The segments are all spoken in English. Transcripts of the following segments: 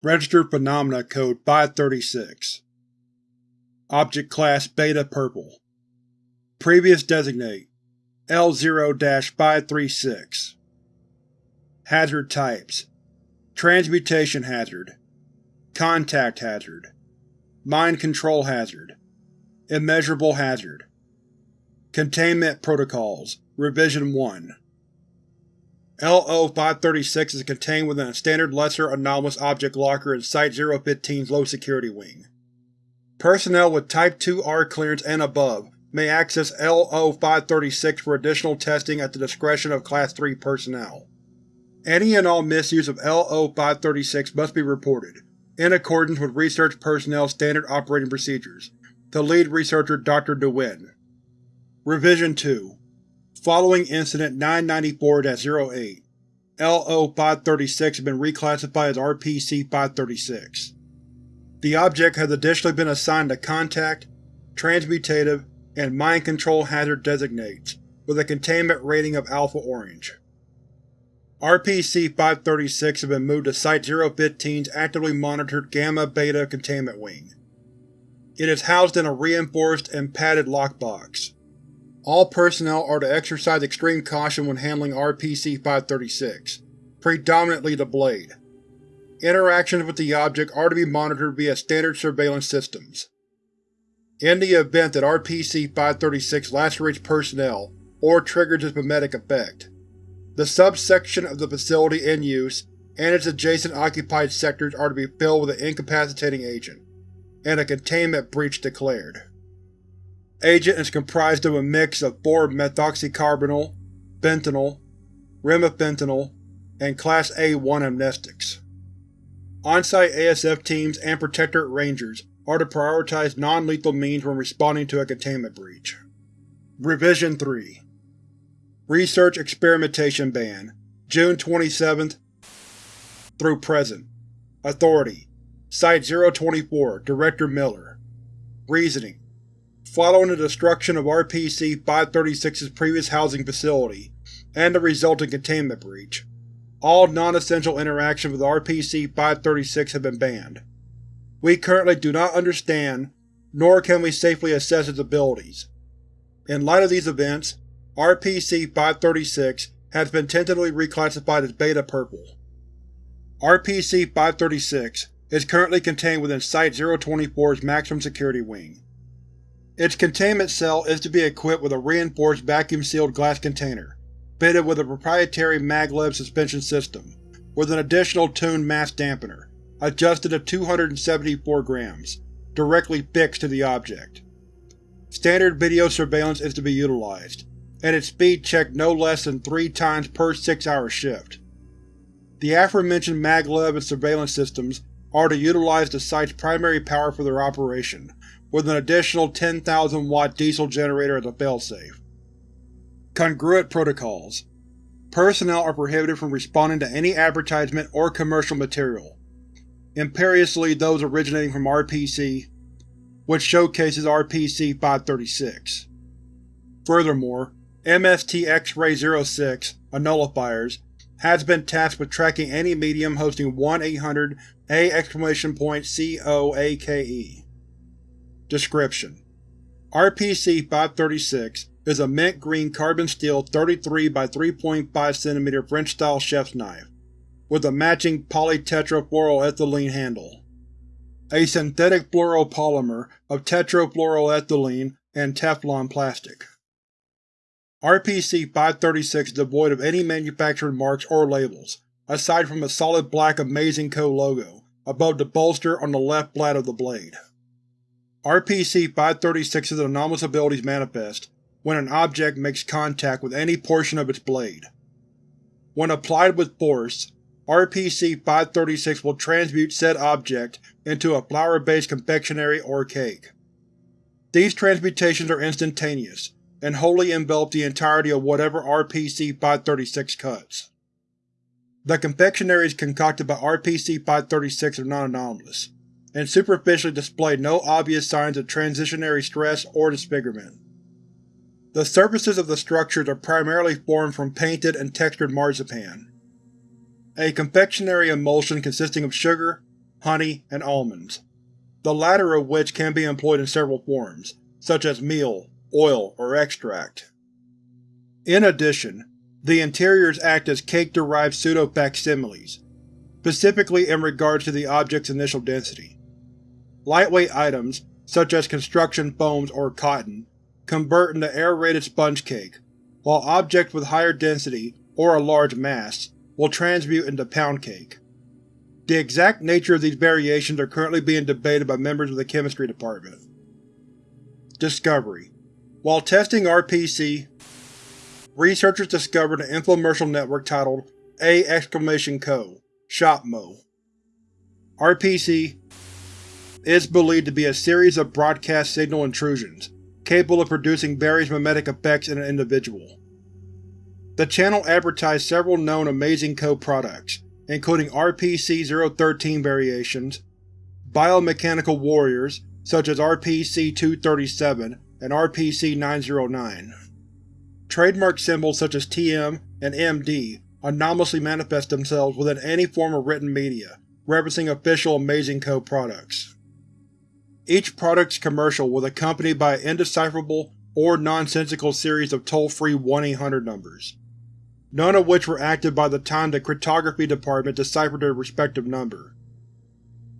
Registered Phenomena Code 536 Object Class Beta Purple. Previous Designate L0-536 Hazard Types. Transmutation Hazard. Contact Hazard. Mind Control Hazard. Immeasurable Hazard. Containment Protocols. Revision 1 LO-536 is contained within a standard Lesser Anomalous Object Locker in Site-015's low-security wing. Personnel with Type 2R clearance and above may access LO-536 for additional testing at the discretion of Class 3 personnel. Any and all misuse of LO-536 must be reported, in accordance with Research Personnel's standard operating procedures, to Lead Researcher Dr. DeWin. Revision 2 Following Incident 994-08, LO-536 has been reclassified as RPC-536. The object has additionally been assigned a Contact, Transmutative, and Mind Control Hazard designates, with a containment rating of Alpha Orange. RPC-536 has been moved to Site-015's actively monitored Gamma-Beta Containment Wing. It is housed in a reinforced and padded lockbox. All personnel are to exercise extreme caution when handling RPC-536, predominantly the Blade. Interactions with the object are to be monitored via standard surveillance systems. In the event that RPC-536 lacerates personnel or triggers its mimetic effect, the subsection of the facility in use and its adjacent occupied sectors are to be filled with an incapacitating agent, and a containment breach declared. Agent is comprised of a mix of 4-methoxycarbonyl, fentanyl, remifentanil, and Class A-1 amnestics. On-site ASF teams and Protectorate Rangers are to prioritize non-lethal means when responding to a containment breach. Revision 3 Research Experimentation Ban June 27th through present Authority Site-024 Director Miller Reasoning Following the destruction of RPC-536's previous housing facility, and the resulting containment breach, all non-essential interactions with RPC-536 have been banned. We currently do not understand, nor can we safely assess its abilities. In light of these events, RPC-536 has been tentatively reclassified as Beta Purple. RPC-536 is currently contained within Site-024's maximum security wing. Its containment cell is to be equipped with a reinforced vacuum-sealed glass container, fitted with a proprietary maglev suspension system, with an additional tuned mass dampener, adjusted to 274 grams, directly fixed to the object. Standard video surveillance is to be utilized, and its speed checked no less than three times per six-hour shift. The aforementioned maglev and surveillance systems are to utilize the site's primary power for their operation, with an additional 10,000 watt diesel generator as a failsafe. Congruent Protocols Personnel are prohibited from responding to any advertisement or commercial material, imperiously those originating from RPC, which showcases RPC-536. Furthermore, MST X-Ray 06, a nullifiers, has been tasked with tracking any medium hosting 1-800-A!COAKE. Description: RPC-536 is a mint green carbon steel 33 by 3.5 cm French-style chef's knife, with a matching polytetrafluoroethylene handle. A synthetic fluoropolymer of tetrafluoroethylene and Teflon plastic. RPC-536 is devoid of any manufacturing marks or labels, aside from a solid black Amazing Co. logo above the bolster on the left flat of the blade. RPC-536's anomalous abilities manifest when an object makes contact with any portion of its blade. When applied with force, RPC-536 will transmute said object into a flour-based confectionery or cake. These transmutations are instantaneous, and wholly envelop the entirety of whatever RPC-536 cuts. The confectionaries concocted by RPC-536 are non-anomalous, and superficially display no obvious signs of transitionary stress or disfigurement. The surfaces of the structures are primarily formed from painted and textured marzipan. A confectionery emulsion consisting of sugar, honey, and almonds, the latter of which can be employed in several forms, such as meal, oil, or extract. In addition, the interiors act as cake-derived pseudo-facsimiles, specifically in regards to the object's initial density. Lightweight items, such as construction foams or cotton, convert into aerated sponge cake, while objects with higher density or a large mass will transmute into pound cake. The exact nature of these variations are currently being debated by members of the chemistry department. Discovery While testing RPC, researchers discovered an infomercial network titled A! Co. ShopMo. RPC is believed to be a series of broadcast signal intrusions, capable of producing various mimetic effects in an individual. The channel advertised several known Amazing Co. products, including RPC-013 variations, biomechanical warriors such as RPC-237 and RPC-909. Trademark symbols such as TM and MD anomalously manifest themselves within any form of written media referencing official Amazing Co. products. Each product's commercial was accompanied by an indecipherable or nonsensical series of toll-free 1-800 numbers, none of which were active by the time the cryptography department deciphered their respective number.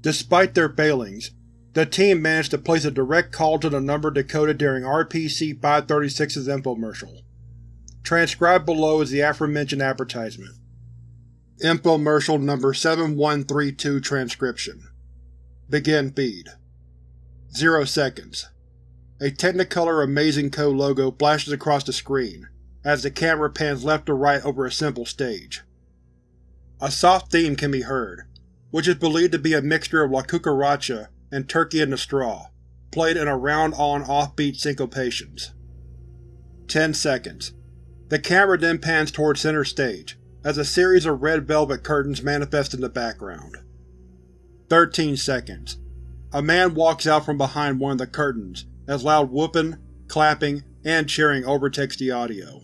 Despite their failings, the team managed to place a direct call to the number decoded during RPC-536's infomercial. Transcribed below is the aforementioned advertisement. Infomercial Number 7132 Transcription Begin feed. Zero seconds. A Technicolor Amazing Co. logo flashes across the screen, as the camera pans left to right over a simple stage. A soft theme can be heard, which is believed to be a mixture of La Cucaracha and Turkey in the Straw, played in a round on-offbeat syncopations. Ten seconds. The camera then pans towards center stage, as a series of red velvet curtains manifest in the background. Thirteen seconds. A man walks out from behind one of the curtains, as loud whooping, clapping, and cheering overtakes the audio.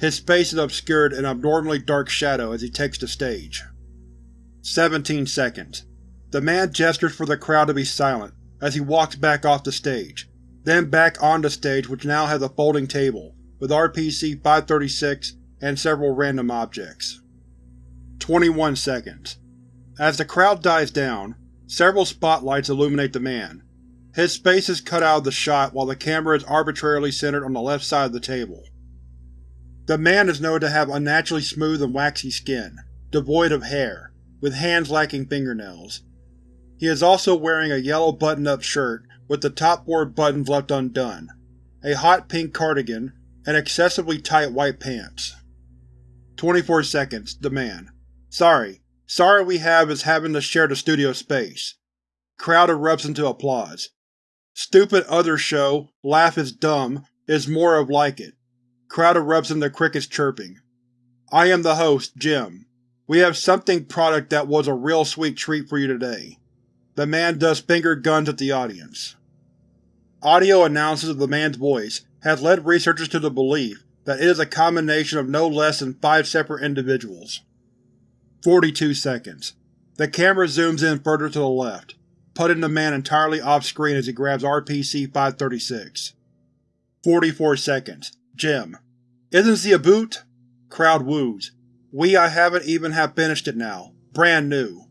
His face is obscured in abnormally dark shadow as he takes the stage. Seventeen seconds. The man gestures for the crowd to be silent as he walks back off the stage, then back on the stage which now has a folding table, with RPC-536 and several random objects. 21 seconds. As the crowd dies down, several spotlights illuminate the man. His face is cut out of the shot while the camera is arbitrarily centered on the left side of the table. The man is noted to have unnaturally smooth and waxy skin, devoid of hair, with hands lacking fingernails. He is also wearing a yellow button-up shirt with the top four buttons left undone, a hot pink cardigan, and excessively tight white pants. 24 seconds. The man. Sorry. Sorry we have is having to share the studio space. Crowd erupts into applause. Stupid other show, laugh is dumb, is more of like it. Crowd erupts into crickets chirping. I am the host, Jim. We have something product that was a real sweet treat for you today. The man does finger guns at the audience. Audio analysis of the man's voice has led researchers to the belief that it is a combination of no less than five separate individuals. 42 seconds. The camera zooms in further to the left, putting the man entirely off-screen as he grabs RPC-536. 44 seconds. Jim. Isn't he a boot? Crowd woos. We I haven't even have finished it now. Brand new.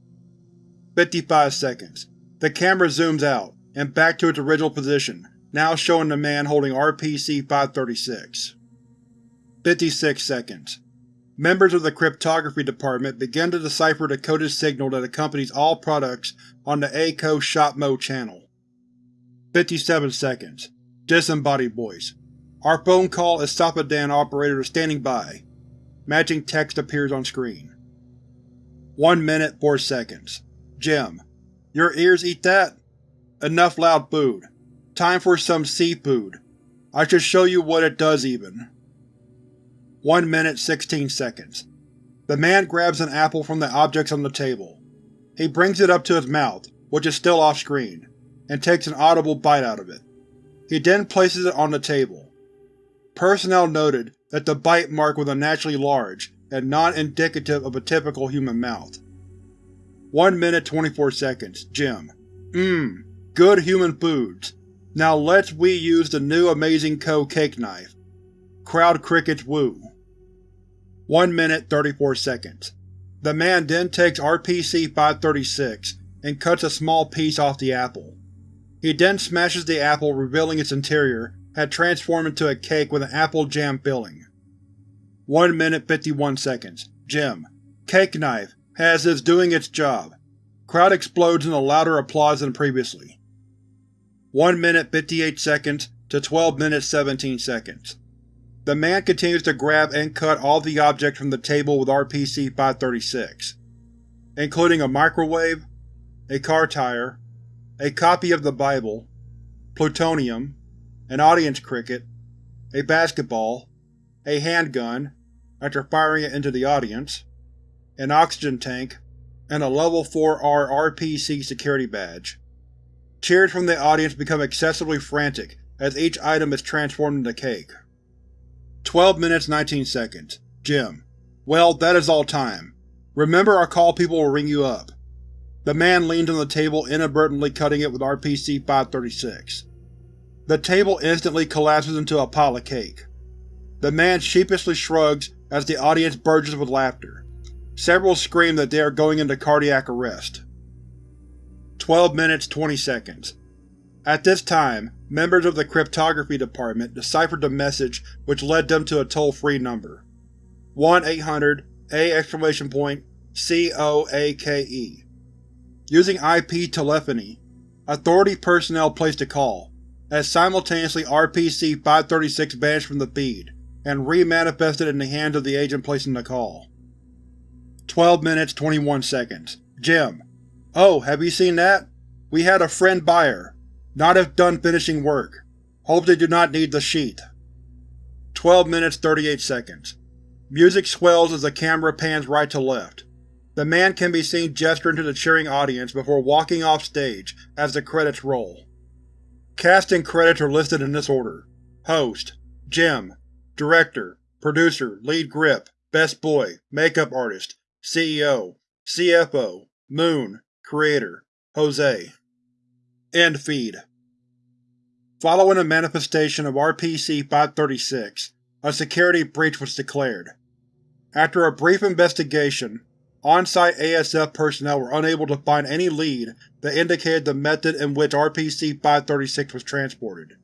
55 seconds. The camera zooms out, and back to its original position, now showing the man holding RPC-536. 56 seconds. Members of the cryptography department begin to decipher the coded signal that accompanies all products on the A-Co ShopMo channel. 57 seconds. Disembodied voice. Our phone call is Esophadan operator is standing by. Matching text appears on screen. 1 minute 4 seconds. Jim. Your ears eat that? Enough loud food. Time for some seafood. I should show you what it does even. 1 minute 16 seconds. The man grabs an apple from the objects on the table. He brings it up to his mouth, which is still off-screen, and takes an audible bite out of it. He then places it on the table. Personnel noted that the bite mark was unnaturally large and not indicative of a typical human mouth. 1 minute 24 seconds. Jim. Mmm. Good human foods. Now let's we use the new Amazing Co. cake knife. Crowd crickets woo. 1 minute 34 seconds. The man then takes RPC-536 and cuts a small piece off the apple. He then smashes the apple revealing its interior had transformed into a cake with an apple jam filling. 1 minute 51 seconds. Jim. Cake knife, has is doing its job. Crowd explodes in a louder applause than previously. 1 minute 58 seconds to 12 minutes 17 seconds. The man continues to grab and cut all the objects from the table with RPC-536, including a microwave, a car tire, a copy of the Bible, plutonium, an audience cricket, a basketball, a handgun, after firing it into the audience, an oxygen tank, and a Level 4R RPC security badge. Cheers from the audience become excessively frantic as each item is transformed into cake. 12 minutes 19 seconds. Jim. Well, that is all time. Remember our call people will ring you up. The man leans on the table inadvertently cutting it with RPC-536. The table instantly collapses into a pile of cake. The man sheepishly shrugs as the audience burges with laughter. Several scream that they are going into cardiac arrest. 12 minutes 20 seconds. At this time, members of the cryptography department deciphered the message which led them to a toll-free number. 1-800-A!COAKE. Using IP telephony, Authority personnel placed a call, as simultaneously RPC-536 vanished from the feed, and re-manifested in the hands of the agent placing the call. 12 minutes 21 seconds. Jim, Oh, have you seen that? We had a friend buyer. Not if done finishing work. Hope they do not need the sheet. 12 minutes 38 seconds. Music swells as the camera pans right to left. The man can be seen gesturing to the cheering audience before walking off stage as the credits roll. Cast and credits are listed in this order. Host Jim Director Producer Lead Grip Best Boy Makeup Artist CEO CFO Moon Creator, Jose. End feed. Following a manifestation of RPC-536, a security breach was declared. After a brief investigation, on-site ASF personnel were unable to find any lead that indicated the method in which RPC-536 was transported.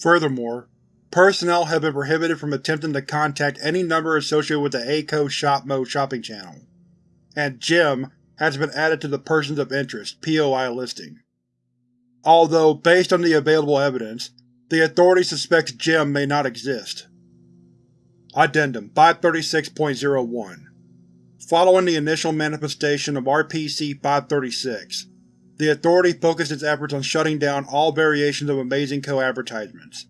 Furthermore, personnel have been prohibited from attempting to contact any number associated with the ACO Shop Mode shopping channel, and Jim has been added to the Persons of Interest POI listing. Although, based on the available evidence, the Authority suspects Jim may not exist. Addendum 536.01 Following the initial manifestation of RPC-536, the Authority focused its efforts on shutting down all variations of Amazing Co. advertisements,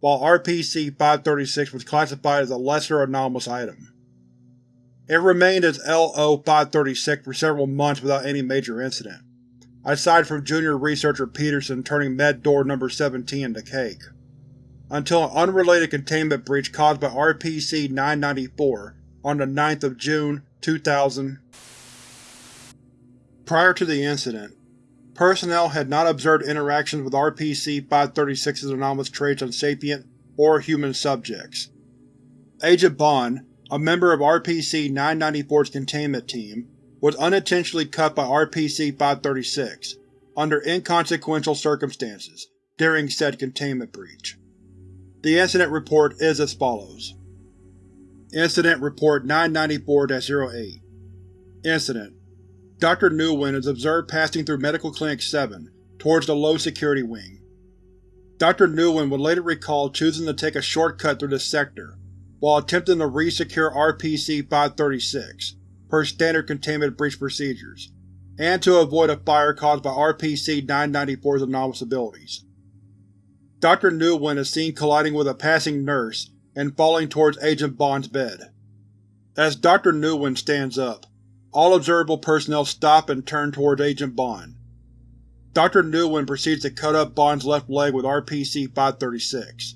while RPC-536 was classified as a lesser anomalous item. It remained as LO-536 for several months without any major incident, aside from junior researcher Peterson turning Med Door No. 17 into cake, until an unrelated containment breach caused by RPC-994 on the 9th of June, 2000. Prior to the incident, personnel had not observed interactions with RPC-536's anomalous traits on sapient or human subjects. Agent Bond, a member of RPC-994's containment team, was unintentionally cut by RPC-536, under inconsequential circumstances, during said containment breach. The incident report is as follows. Incident Report 994-08 Incident Dr. Nguyen is observed passing through Medical Clinic 7 towards the low-security wing. Dr. Nguyen would later recall choosing to take a shortcut through this sector, while attempting to re-secure RPC-536, per standard containment breach procedures, and to avoid a fire caused by RPC-994's anomalous abilities. Dr. Nguyen is seen colliding with a passing nurse and falling towards Agent Bond's bed. As Dr. Nguyen stands up, all observable personnel stop and turn towards Agent Bond. Dr. Nguyen proceeds to cut up Bond's left leg with RPC-536.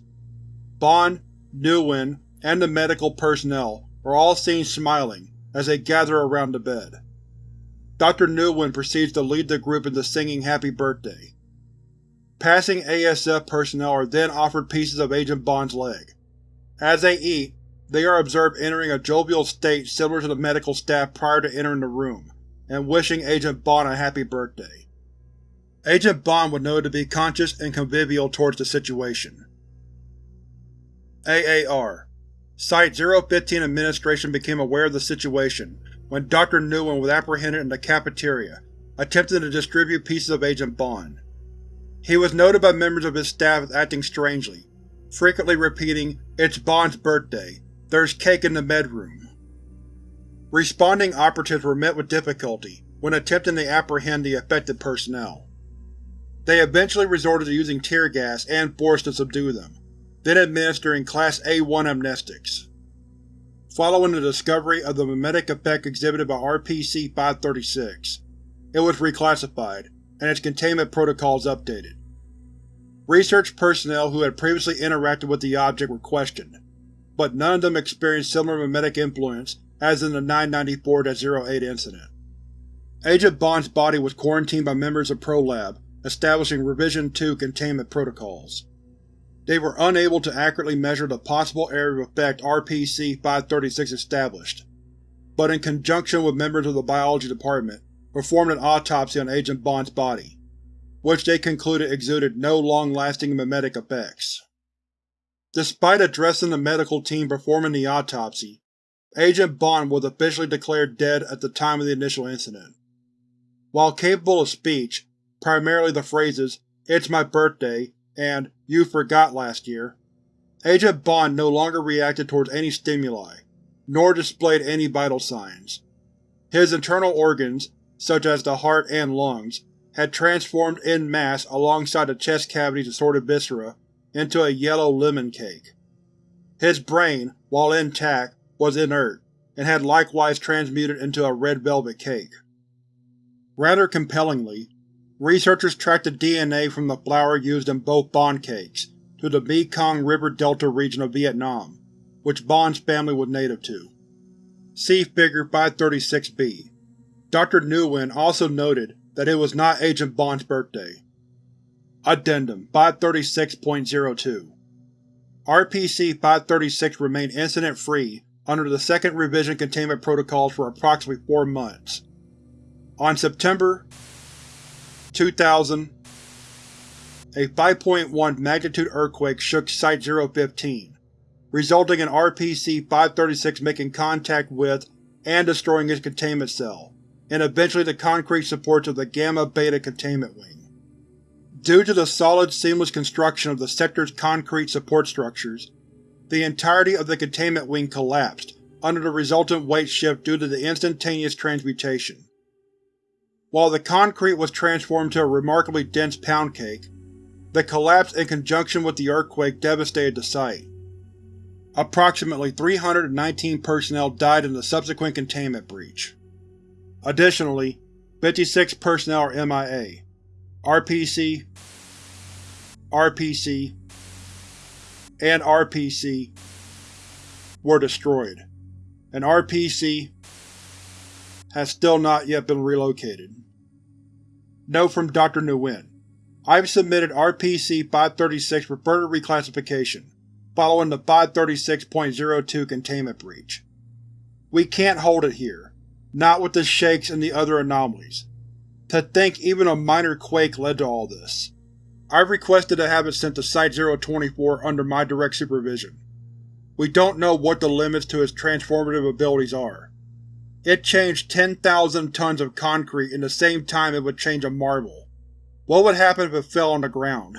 Bond, Nguyen, and the medical personnel are all seen smiling as they gather around the bed. Dr. Nguyen proceeds to lead the group into singing Happy Birthday. Passing ASF personnel are then offered pieces of Agent Bond's leg. As they eat, they are observed entering a jovial state similar to the medical staff prior to entering the room, and wishing Agent Bond a happy birthday. Agent Bond was noted to be conscious and convivial towards the situation. AAR Site-015 administration became aware of the situation when Dr. Nguyen was apprehended in the cafeteria, attempting to distribute pieces of Agent Bond. He was noted by members of his staff as acting strangely, frequently repeating, It's Bond's birthday. There's cake in the bedroom. Responding operatives were met with difficulty when attempting to apprehend the affected personnel. They eventually resorted to using tear gas and force to subdue them, then administering Class A-1 amnestics. Following the discovery of the mimetic effect exhibited by RPC-536, it was reclassified, and its containment protocols updated. Research personnel who had previously interacted with the object were questioned, but none of them experienced similar mimetic influence as in the 994-08 incident. Agent Bond's body was quarantined by members of ProLab, establishing Revision 2 containment protocols. They were unable to accurately measure the possible area of effect RPC-536 established, but in conjunction with members of the Biology Department, performed an autopsy on Agent Bond's body, which they concluded exuded no long-lasting mimetic effects. Despite addressing the medical team performing the autopsy, Agent Bond was officially declared dead at the time of the initial incident. While capable of speech, primarily the phrases, It's my birthday and You forgot last year, Agent Bond no longer reacted towards any stimuli, nor displayed any vital signs. His internal organs, such as the heart and lungs, had transformed en masse alongside the chest cavity's assorted viscera into a yellow lemon cake. His brain, while intact, was inert, and had likewise transmuted into a red velvet cake. Rather compellingly, researchers tracked the DNA from the flour used in both Bond cakes to the Mekong River Delta region of Vietnam, which Bond's family was native to. See Figure 536-B. Dr. Nguyen also noted that it was not Agent Bond's birthday. Addendum 536.02 RPC-536 remained incident-free under the Second Revision Containment Protocols for approximately four months. On September 2000, a 5.1 magnitude earthquake shook Site-015, resulting in RPC-536 making contact with and destroying its containment cell, and eventually the concrete supports of the Gamma Beta Containment Wing. Due to the solid, seamless construction of the sector's concrete support structures, the entirety of the containment wing collapsed under the resultant weight shift due to the instantaneous transmutation. While the concrete was transformed to a remarkably dense pound cake, the collapse in conjunction with the earthquake devastated the site. Approximately 319 personnel died in the subsequent containment breach. Additionally, 56 personnel are MIA. RPC, RPC, and RPC were destroyed, and RPC has still not yet been relocated. Note from Dr. Nguyen. I've submitted RPC-536 for further reclassification, following the 536.02 containment breach. We can't hold it here not with the shakes and the other anomalies. To think even a minor quake led to all this. I've requested to have it sent to Site-024 under my direct supervision. We don't know what the limits to its transformative abilities are. It changed 10,000 tons of concrete in the same time it would change a marble. What would happen if it fell on the ground?